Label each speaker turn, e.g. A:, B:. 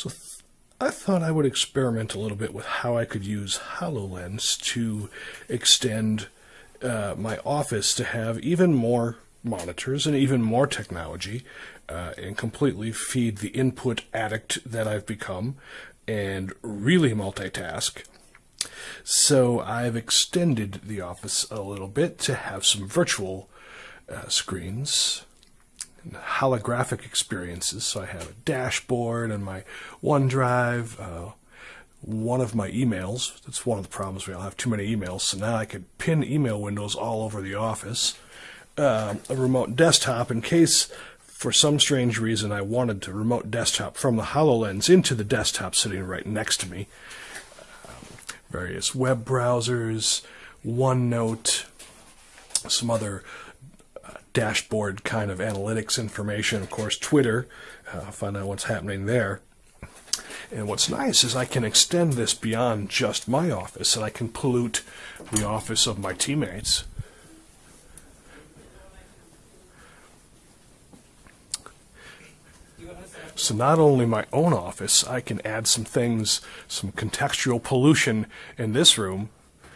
A: So I thought I would experiment a little bit with how I could use HoloLens to extend uh, my office to have even more monitors and even more technology uh, and completely feed the input addict that I've become and really multitask. So I've extended the office a little bit to have some virtual uh, screens holographic experiences. So I have a dashboard and my OneDrive, uh, one of my emails. That's one of the problems we all have too many emails. So now I could pin email windows all over the office. Uh, a remote desktop in case for some strange reason I wanted to remote desktop from the HoloLens into the desktop sitting right next to me. Um, various web browsers, OneNote, some other dashboard kind of analytics information. Of course, Twitter, uh, find out what's happening there. And what's nice is I can extend this beyond just my office, and I can pollute the office of my teammates. So not only my own office, I can add some things, some contextual pollution in this room